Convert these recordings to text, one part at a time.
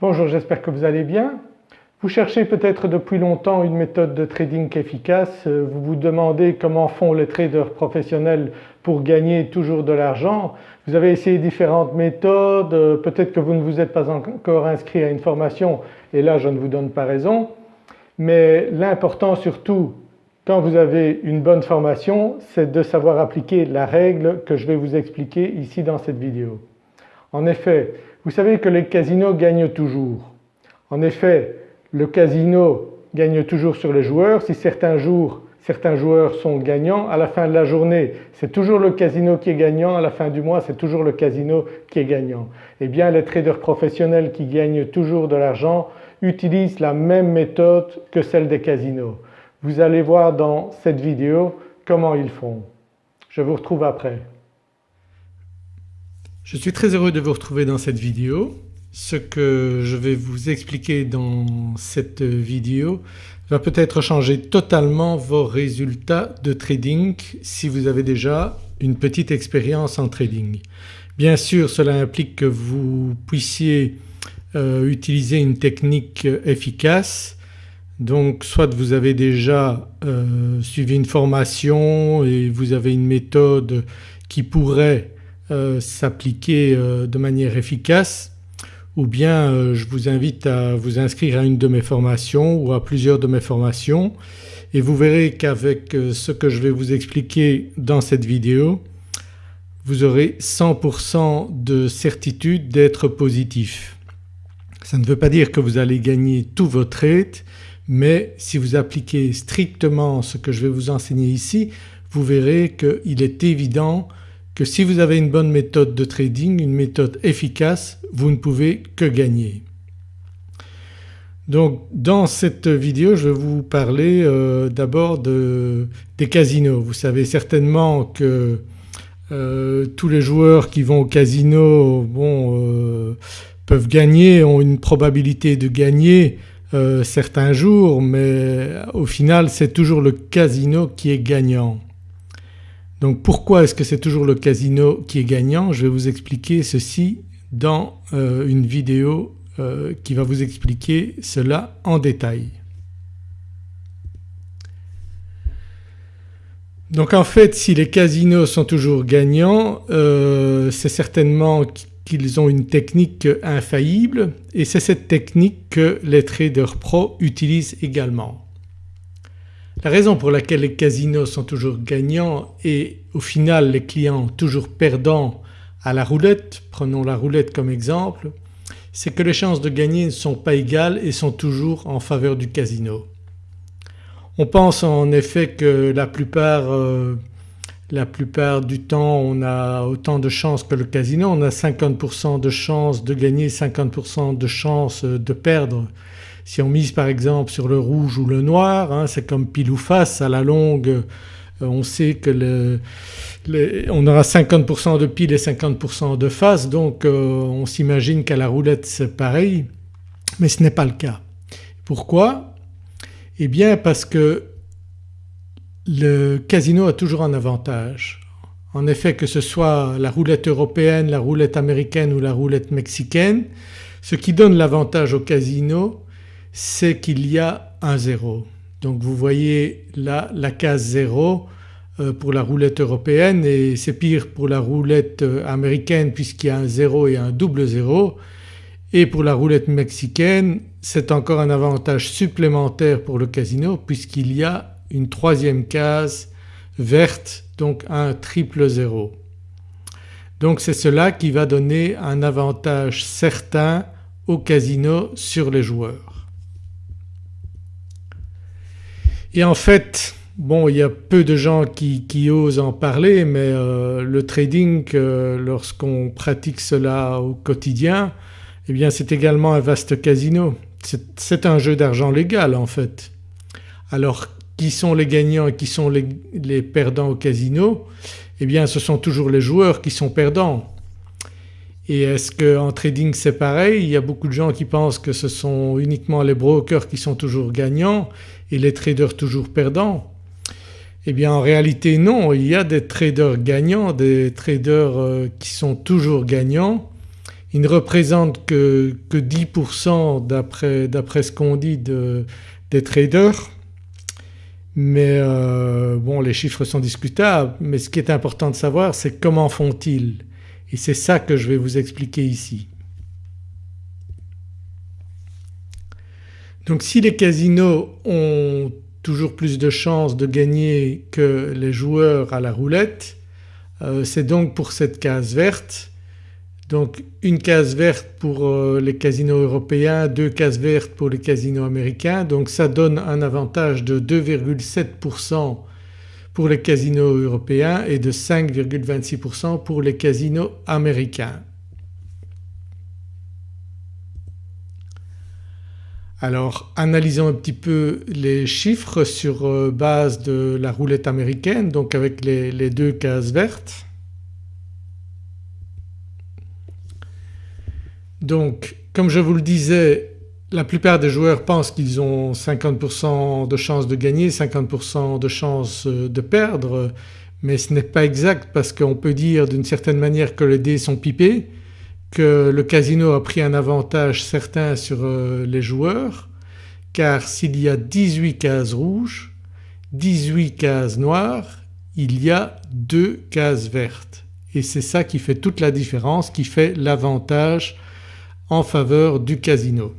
Bonjour, j'espère que vous allez bien. Vous cherchez peut-être depuis longtemps une méthode de trading efficace, vous vous demandez comment font les traders professionnels pour gagner toujours de l'argent. Vous avez essayé différentes méthodes, peut-être que vous ne vous êtes pas encore inscrit à une formation et là je ne vous donne pas raison. Mais l'important surtout quand vous avez une bonne formation c'est de savoir appliquer la règle que je vais vous expliquer ici dans cette vidéo. En effet vous savez que les casinos gagnent toujours. En effet le casino gagne toujours sur les joueurs. Si certains jours certains joueurs sont gagnants, à la fin de la journée c'est toujours le casino qui est gagnant, à la fin du mois c'est toujours le casino qui est gagnant. Eh bien les traders professionnels qui gagnent toujours de l'argent utilisent la même méthode que celle des casinos. Vous allez voir dans cette vidéo comment ils font. Je vous retrouve après. Je suis très heureux de vous retrouver dans cette vidéo. Ce que je vais vous expliquer dans cette vidéo va peut-être changer totalement vos résultats de trading si vous avez déjà une petite expérience en trading. Bien sûr cela implique que vous puissiez euh, utiliser une technique efficace donc soit vous avez déjà euh, suivi une formation et vous avez une méthode qui pourrait euh, s'appliquer euh, de manière efficace ou bien euh, je vous invite à vous inscrire à une de mes formations ou à plusieurs de mes formations et vous verrez qu'avec ce que je vais vous expliquer dans cette vidéo vous aurez 100% de certitude d'être positif. Ça ne veut pas dire que vous allez gagner tous vos trades mais si vous appliquez strictement ce que je vais vous enseigner ici vous verrez qu'il est évident que si vous avez une bonne méthode de trading, une méthode efficace, vous ne pouvez que gagner. Donc dans cette vidéo je vais vous parler euh, d'abord de, des casinos. Vous savez certainement que euh, tous les joueurs qui vont au casino bon, euh, peuvent gagner, ont une probabilité de gagner certains jours mais au final c'est toujours le casino qui est gagnant. Donc pourquoi est-ce que c'est toujours le casino qui est gagnant? Je vais vous expliquer ceci dans euh, une vidéo euh, qui va vous expliquer cela en détail. Donc en fait si les casinos sont toujours gagnants euh, c'est certainement qu'ils ont une technique infaillible et c'est cette technique que les traders pro utilisent également. La raison pour laquelle les casinos sont toujours gagnants et au final les clients toujours perdants à la roulette, prenons la roulette comme exemple, c'est que les chances de gagner ne sont pas égales et sont toujours en faveur du casino. On pense en effet que la plupart, euh, du temps on a autant de chances que le casino, on a 50% de chances de gagner, 50% de chances de perdre si on mise par exemple sur le rouge ou le noir hein, c'est comme pile ou face à la longue euh, on sait que on aura 50% de pile et 50% de face donc euh, on s'imagine qu'à la roulette c'est pareil mais ce n'est pas le cas. Pourquoi? Eh bien parce que le casino a toujours un avantage. En effet que ce soit la roulette européenne, la roulette américaine ou la roulette mexicaine ce qui donne l'avantage au casino c'est qu'il y a un zéro. Donc vous voyez là la case 0 euh, pour la roulette européenne et c'est pire pour la roulette euh, américaine puisqu'il y a un 0 et un double 0 et pour la roulette mexicaine c'est encore un avantage supplémentaire pour le casino puisqu'il y a une troisième case verte donc un triple 0. Donc c'est cela qui va donner un avantage certain au casino sur les joueurs. Et en fait bon il y a peu de gens qui, osent en parler mais euh, le trading euh, lorsqu'on pratique cela au quotidien eh bien c'est également un vaste casino. C'est un jeu d'argent légal en fait. Alors qui sont les gagnants et qui sont les, perdants au casino? Eh bien ce sont toujours les joueurs qui sont perdants. Et est-ce qu'en trading c'est pareil? Il y a beaucoup de gens qui pensent que ce sont uniquement les brokers qui sont toujours gagnants et les traders toujours perdants? Eh bien en réalité non, il y a des traders gagnants, des traders euh, qui sont toujours gagnants. Il ne représente que, que 10% d'après ce qu'on dit des traders. Mais euh, bon les chiffres sont discutables. Mais ce qui est important de savoir c'est comment font-ils? Et c'est ça que je vais vous expliquer ici. Donc si les casinos ont toujours plus de chances de gagner que les joueurs à la roulette euh, c'est donc pour cette case verte donc une case verte pour euh, les casinos européens, deux cases vertes pour les casinos américains donc ça donne un avantage de 2,7% pour les casinos européens et de 5,26% pour les casinos américains. Alors analysons un petit peu les chiffres sur euh, base de la roulette américaine donc avec les deux cases vertes. Donc comme je vous le disais la plupart des joueurs pensent qu'ils ont 50% de chances de gagner, 50% de chances euh, de perdre mais ce n'est pas exact parce qu'on peut dire d'une certaine manière que les dés sont pipés, que le casino a pris un avantage certain sur euh, les joueurs car s'il y a 18 cases rouges, 18 cases noires, il y a deux cases vertes et c'est ça qui fait toute la différence, qui fait l'avantage en faveur du casino.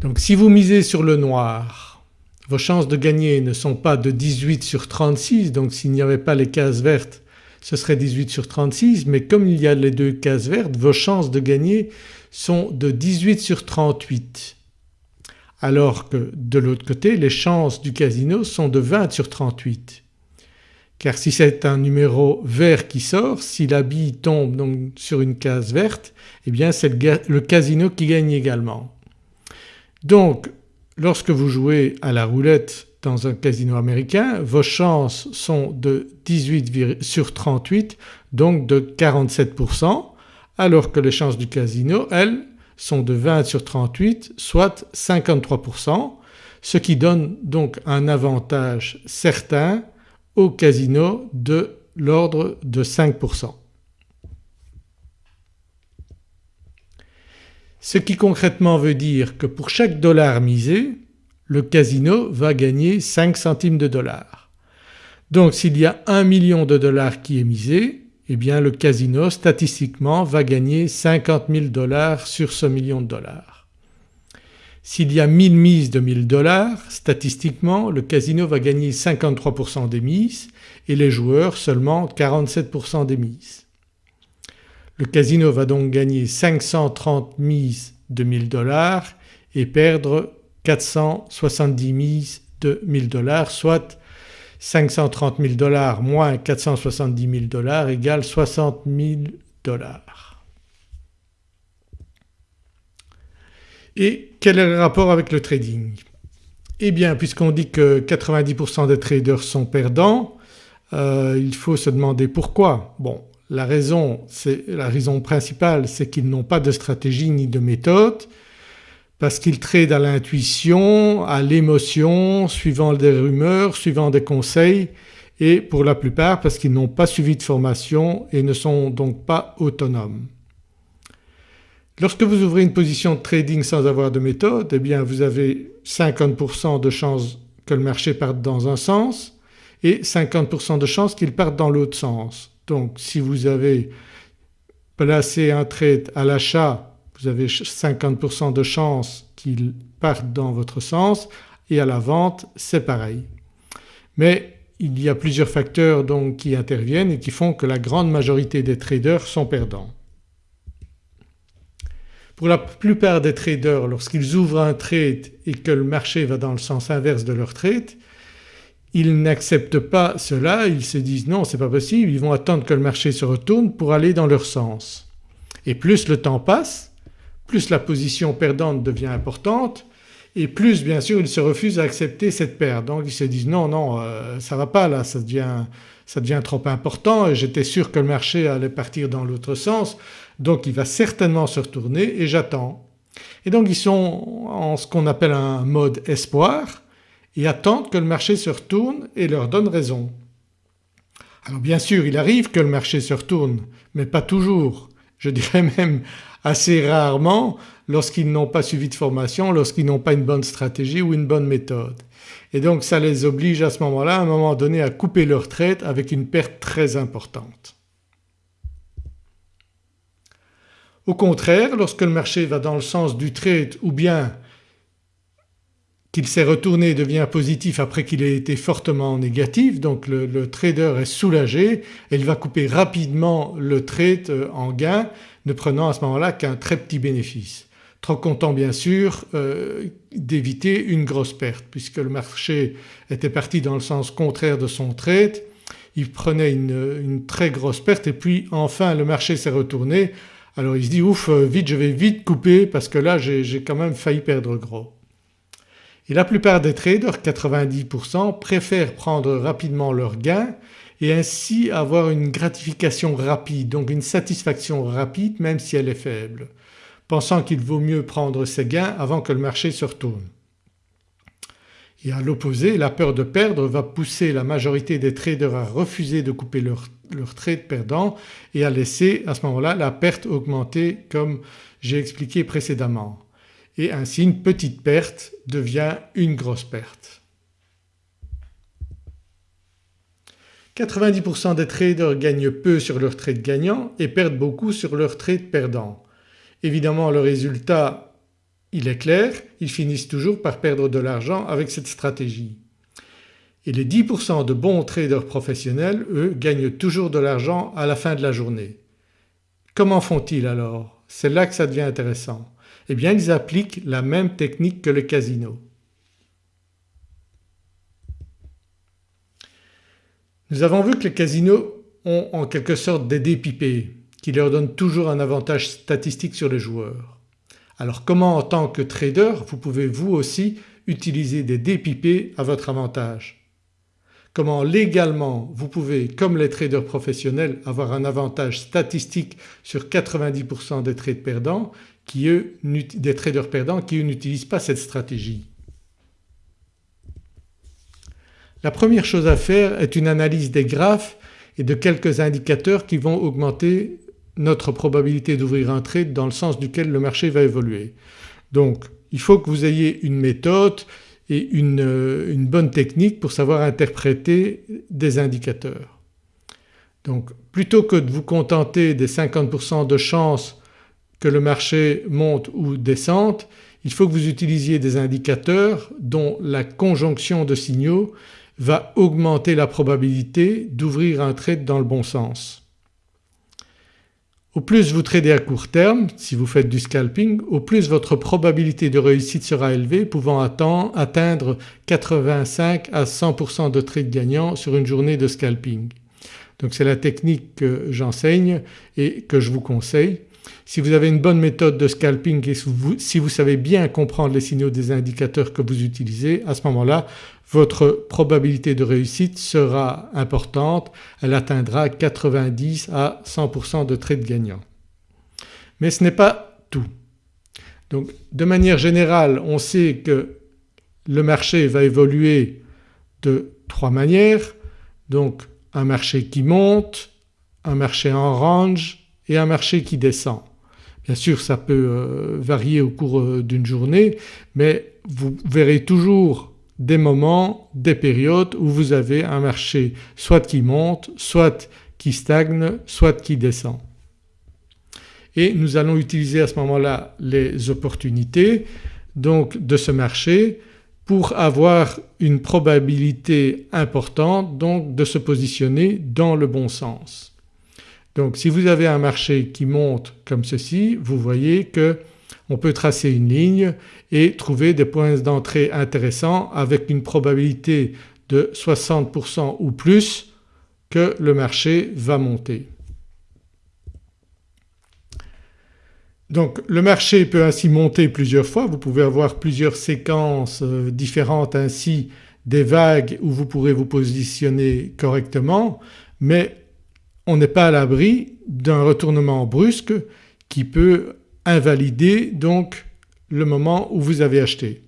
Donc si vous misez sur le noir vos chances de gagner ne sont pas de 18 sur 36 donc s'il n'y avait pas les cases vertes ce serait 18 sur 36 mais comme il y a les deux cases vertes vos chances de gagner sont de 18 sur 38 alors que de l'autre côté les chances du casino sont de 20 sur 38 car si c'est un numéro vert qui sort, si la bille tombe donc sur une case verte eh bien c'est le, casino qui gagne également. Donc lorsque vous jouez à la roulette dans un casino américain vos chances sont de 18 sur 38 donc de 47% alors que les chances du casino elles sont de 20 sur 38 soit 53% ce qui donne donc un avantage certain au casino de l'ordre de 5%. Ce qui concrètement veut dire que pour chaque dollar misé le casino va gagner 5 centimes de dollars. Donc s'il y a 1 million de dollars qui est misé eh bien le casino statistiquement va gagner 50 000 dollars sur ce million de dollars. S'il y a 1000 mises de 1000 dollars statistiquement le casino va gagner 53% des mises et les joueurs seulement 47% des mises. Le casino va donc gagner 530 mises de 1000 dollars et perdre 470 mises de 1000 dollars soit 530 000 dollars moins 470 000 dollars égale 60 000 dollars. Et quel est le rapport avec le trading? Eh bien puisqu'on dit que 90% des traders sont perdants euh, il faut se demander pourquoi. Bon la raison, la raison principale c'est qu'ils n'ont pas de stratégie ni de méthode parce qu'ils tradent à l'intuition, à l'émotion, suivant des rumeurs, suivant des conseils et pour la plupart parce qu'ils n'ont pas suivi de formation et ne sont donc pas autonomes. Lorsque vous ouvrez une position de trading sans avoir de méthode eh bien vous avez 50% de chances que le marché parte dans un sens et 50% de chances qu'il parte dans l'autre sens. Donc si vous avez placé un trade à l'achat vous avez 50% de chances qu'il parte dans votre sens et à la vente c'est pareil. Mais il y a plusieurs facteurs donc qui interviennent et qui font que la grande majorité des traders sont perdants. Pour la plupart des traders lorsqu'ils ouvrent un trade et que le marché va dans le sens inverse de leur trade ils n'acceptent pas cela, ils se disent non c'est pas possible, ils vont attendre que le marché se retourne pour aller dans leur sens. Et plus le temps passe, plus la position perdante devient importante et plus bien sûr ils se refusent à accepter cette perte. Donc ils se disent non non euh, ça va pas là, ça devient, ça devient trop important et j'étais sûr que le marché allait partir dans l'autre sens donc il va certainement se retourner et j'attends. Et donc ils sont en ce qu'on appelle un mode espoir et attendent que le marché se retourne et leur donne raison. Alors bien sûr il arrive que le marché se retourne mais pas toujours je dirais même assez rarement lorsqu'ils n'ont pas suivi de formation, lorsqu'ils n'ont pas une bonne stratégie ou une bonne méthode. Et donc ça les oblige à ce moment-là à un moment donné à couper leur trade avec une perte très importante. Au contraire lorsque le marché va dans le sens du trade ou bien s'est retourné et devient positif après qu'il ait été fortement négatif donc le, trader est soulagé et il va couper rapidement le trade euh, en gain ne prenant à ce moment-là qu'un très petit bénéfice. Trop content bien sûr euh, d'éviter une grosse perte puisque le marché était parti dans le sens contraire de son trade, il prenait une, une très grosse perte et puis enfin le marché s'est retourné alors il se dit ouf euh, vite je vais vite couper parce que là j'ai quand même failli perdre gros. Et la plupart des traders, 90% préfèrent prendre rapidement leur gain et ainsi avoir une gratification rapide donc une satisfaction rapide même si elle est faible, pensant qu'il vaut mieux prendre ses gains avant que le marché se retourne. Et à l'opposé la peur de perdre va pousser la majorité des traders à refuser de couper leur, leur trade perdant et à laisser à ce moment-là la perte augmenter comme j'ai expliqué précédemment et ainsi une petite perte devient une grosse perte. 90% des traders gagnent peu sur leur trade gagnant et perdent beaucoup sur leur trade perdant. Évidemment le résultat il est clair, ils finissent toujours par perdre de l'argent avec cette stratégie. Et les 10% de bons traders professionnels eux gagnent toujours de l'argent à la fin de la journée. Comment font-ils alors? C'est là que ça devient intéressant eh bien ils appliquent la même technique que le casino. Nous avons vu que les casinos ont en quelque sorte des dépipés qui leur donnent toujours un avantage statistique sur les joueurs. Alors comment en tant que trader vous pouvez vous aussi utiliser des dépipés à votre avantage? Comment légalement vous pouvez comme les traders professionnels avoir un avantage statistique sur 90% des trades perdants qui eux, des traders perdants qui eux n'utilisent pas cette stratégie. La première chose à faire est une analyse des graphes et de quelques indicateurs qui vont augmenter notre probabilité d'ouvrir un trade dans le sens duquel le marché va évoluer. Donc il faut que vous ayez une méthode et une, euh, une bonne technique pour savoir interpréter des indicateurs. Donc plutôt que de vous contenter des 50% de chance que le marché monte ou descende, il faut que vous utilisiez des indicateurs dont la conjonction de signaux va augmenter la probabilité d'ouvrir un trade dans le bon sens. Au plus vous tradez à court terme, si vous faites du scalping, au plus votre probabilité de réussite sera élevée pouvant atteindre 85 à 100% de trades gagnants sur une journée de scalping. Donc c'est la technique que j'enseigne et que je vous conseille. Si vous avez une bonne méthode de scalping et si vous savez bien comprendre les signaux des indicateurs que vous utilisez à ce moment-là votre probabilité de réussite sera importante, elle atteindra 90 à 100% de trades gagnants. Mais ce n'est pas tout. Donc de manière générale on sait que le marché va évoluer de trois manières donc un marché qui monte, un marché en range et un marché qui descend. Bien sûr ça peut euh, varier au cours euh, d'une journée mais vous verrez toujours des moments, des périodes où vous avez un marché soit qui monte, soit qui stagne, soit qui descend. Et nous allons utiliser à ce moment-là les opportunités donc de ce marché pour avoir une probabilité importante donc de se positionner dans le bon sens. Donc si vous avez un marché qui monte comme ceci vous voyez qu'on peut tracer une ligne et trouver des points d'entrée intéressants avec une probabilité de 60% ou plus que le marché va monter. Donc le marché peut ainsi monter plusieurs fois, vous pouvez avoir plusieurs séquences euh, différentes ainsi des vagues où vous pourrez vous positionner correctement mais on n'est pas à l'abri d'un retournement brusque qui peut invalider donc le moment où vous avez acheté.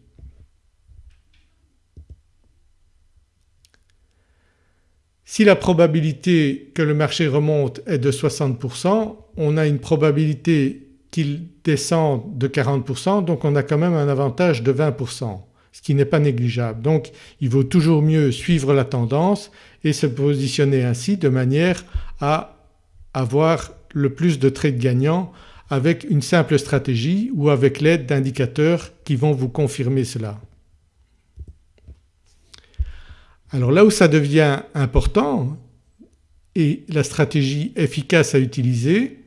Si la probabilité que le marché remonte est de 60% on a une probabilité qu'il descende de 40% donc on a quand même un avantage de 20% ce qui n'est pas négligeable. Donc il vaut toujours mieux suivre la tendance et se positionner ainsi de manière à avoir le plus de trades gagnants avec une simple stratégie ou avec l'aide d'indicateurs qui vont vous confirmer cela. Alors là où ça devient important et la stratégie efficace à utiliser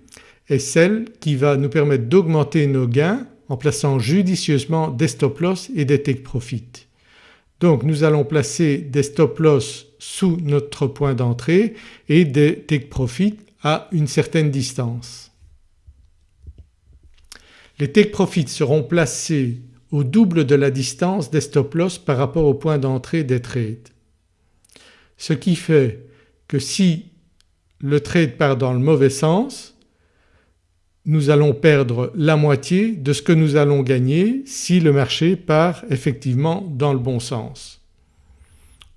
est celle qui va nous permettre d'augmenter nos gains en plaçant judicieusement des stop loss et des take profit. Donc nous allons placer des stop loss sous notre point d'entrée et des take profit à une certaine distance. Les take profits seront placés au double de la distance des stop loss par rapport au point d'entrée des trades. Ce qui fait que si le trade part dans le mauvais sens nous allons perdre la moitié de ce que nous allons gagner si le marché part effectivement dans le bon sens.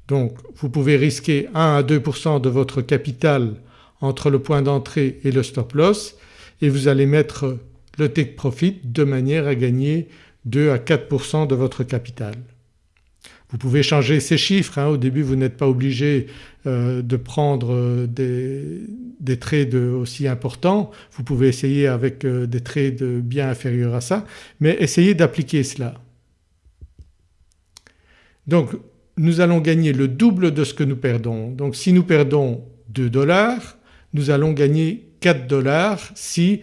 Donc vous pouvez risquer 1 à 2% de votre capital entre le point d'entrée et le stop loss et vous allez mettre le take profit de manière à gagner 2 à 4% de votre capital. Vous pouvez changer ces chiffres, hein. au début vous n'êtes pas obligé euh, de prendre euh, des, des, trades aussi importants, vous pouvez essayer avec euh, des trades bien inférieurs à ça mais essayez d'appliquer cela. Donc nous allons gagner le double de ce que nous perdons. Donc si nous perdons 2 dollars nous allons gagner 4 dollars si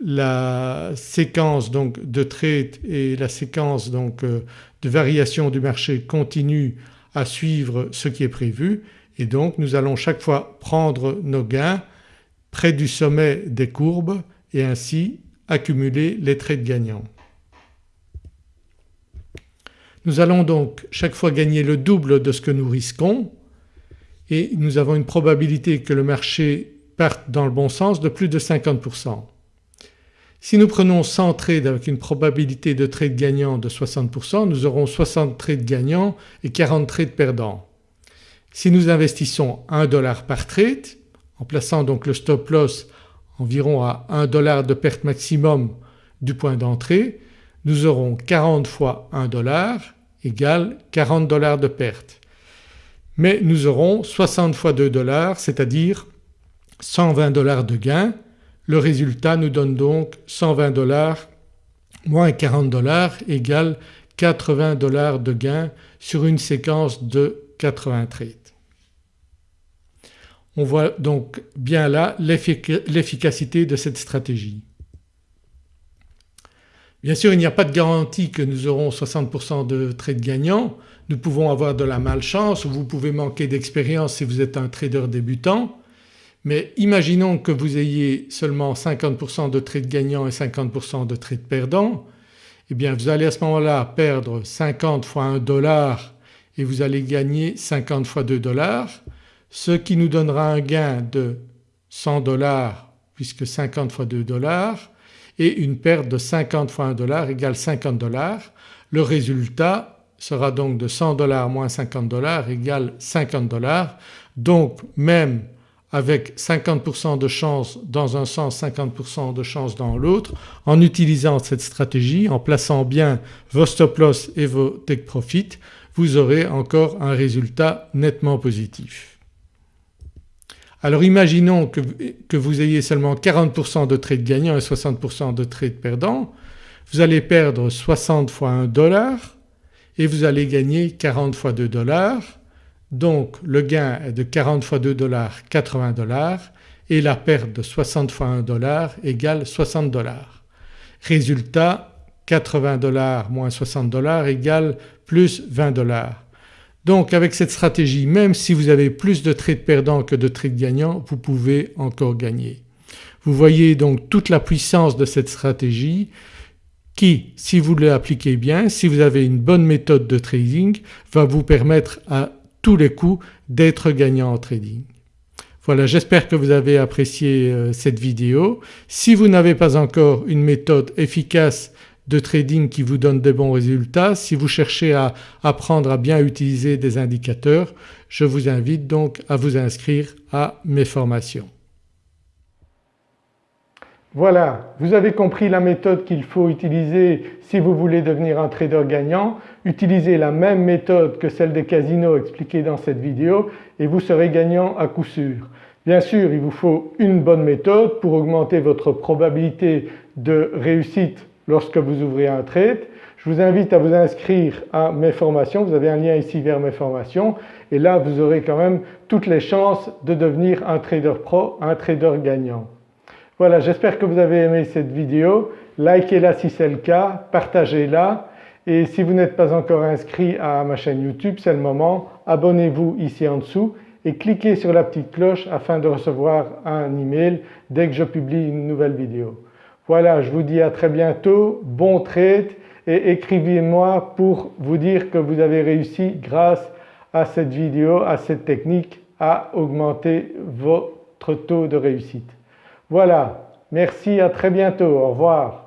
la séquence donc de trade et la séquence donc euh, de variation du marché continue à suivre ce qui est prévu et donc nous allons chaque fois prendre nos gains près du sommet des courbes et ainsi accumuler les trades gagnants. Nous allons donc chaque fois gagner le double de ce que nous risquons et nous avons une probabilité que le marché parte dans le bon sens de plus de 50%. Si nous prenons 100 trades avec une probabilité de trade gagnant de 60% nous aurons 60 trades gagnants et 40 trades perdants. Si nous investissons 1 dollar par trade en plaçant donc le stop loss environ à 1 dollar de perte maximum du point d'entrée nous aurons 40 fois 1 dollar égale 40 dollars de perte. Mais nous aurons 60 fois 2 dollars c'est-à-dire 120 dollars de gain. Le résultat nous donne donc 120 dollars moins 40 dollars égale 80 dollars de gain sur une séquence de 80 trades. On voit donc bien là l'efficacité de cette stratégie. Bien sûr il n'y a pas de garantie que nous aurons 60% de trades gagnants, nous pouvons avoir de la malchance ou vous pouvez manquer d'expérience si vous êtes un trader débutant. Mais imaginons que vous ayez seulement 50% de trades gagnants et 50% de trades perdants. Eh bien vous allez à ce moment-là perdre 50 fois 1 dollar et vous allez gagner 50 fois 2 dollars ce qui nous donnera un gain de 100 dollars puisque 50 fois 2 dollars et une perte de 50 fois 1 dollar égale 50 dollars. Le résultat sera donc de 100 dollars moins 50 dollars égale 50 dollars. Donc même avec 50% de chance dans un sens, 50% de chance dans l'autre, en utilisant cette stratégie, en plaçant bien vos stop loss et vos take profit, vous aurez encore un résultat nettement positif. Alors imaginons que, vous ayez seulement 40% de trades gagnants et 60% de trades perdants, vous allez perdre 60 fois 1 dollar et vous allez gagner 40 fois 2 dollars donc le gain est de 40 fois 2 dollars 80 dollars et la perte de 60 fois 1 dollar égale 60 dollars. Résultat 80 dollars moins 60 dollars égale plus 20 dollars. Donc avec cette stratégie même si vous avez plus de trades perdants que de trades gagnants vous pouvez encore gagner. Vous voyez donc toute la puissance de cette stratégie qui si vous l'appliquez bien, si vous avez une bonne méthode de trading va vous permettre à tous les coups d'être gagnant en trading. Voilà j'espère que vous avez apprécié euh, cette vidéo. Si vous n'avez pas encore une méthode efficace de trading qui vous donne des bons résultats. Si vous cherchez à apprendre à bien utiliser des indicateurs, je vous invite donc à vous inscrire à mes formations. Voilà, vous avez compris la méthode qu'il faut utiliser si vous voulez devenir un trader gagnant. Utilisez la même méthode que celle des casinos expliquée dans cette vidéo et vous serez gagnant à coup sûr. Bien sûr il vous faut une bonne méthode pour augmenter votre probabilité de réussite lorsque vous ouvrez un trade. Je vous invite à vous inscrire à mes formations, vous avez un lien ici vers mes formations et là vous aurez quand même toutes les chances de devenir un trader pro, un trader gagnant. Voilà j'espère que vous avez aimé cette vidéo, likez-la si c'est le cas, partagez-la et si vous n'êtes pas encore inscrit à ma chaîne YouTube c'est le moment, abonnez-vous ici en dessous et cliquez sur la petite cloche afin de recevoir un email dès que je publie une nouvelle vidéo. Voilà je vous dis à très bientôt, bon trade et écrivez-moi pour vous dire que vous avez réussi grâce à cette vidéo, à cette technique à augmenter votre taux de réussite. Voilà, merci, à très bientôt, au revoir.